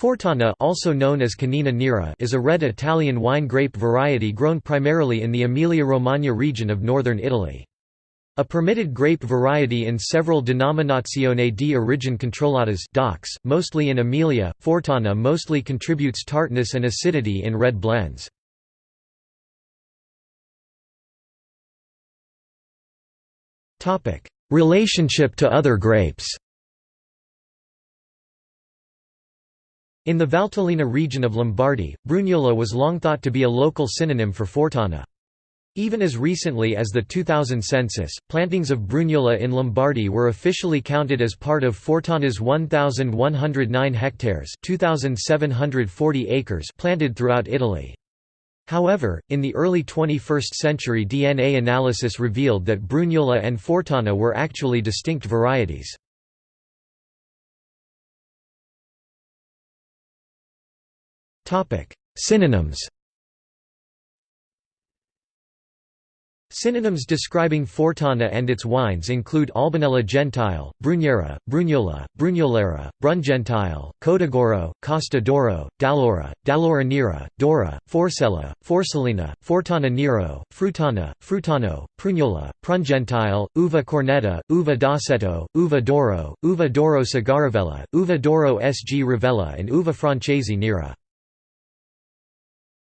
Fortana also known as Canina Nera is a red Italian wine grape variety grown primarily in the Emilia-Romagna region of northern Italy. A permitted grape variety in several Denominazione di origine controllatas DOCs, mostly in Emilia, Fortana mostly contributes tartness and acidity in red blends. Relationship to other grapes In the Valtellina region of Lombardy, Brugnola was long thought to be a local synonym for Fortana. Even as recently as the 2000 census, plantings of Brugnola in Lombardy were officially counted as part of Fortana's 1,109 hectares 2,740 acres planted throughout Italy. However, in the early 21st century DNA analysis revealed that Brugnola and Fortana were actually distinct varieties. Synonyms Synonyms describing Fortana and its wines include Albanella gentile, Brugnera, Brugnola, Brugnolera, Brungentile, Codogoro, Costa d'Oro, Dallora, Dallora Nera, Dora, Forcella, Forcellina, Fortana Nero, Frutana, Frutano, Prugnola, Prungentile, Uva Cornetta, Uva d'Aceto, Uva d'Oro, Uva d'Oro Cigaravella, Uva d'Oro SG Rivella and Uva Francesi Nera.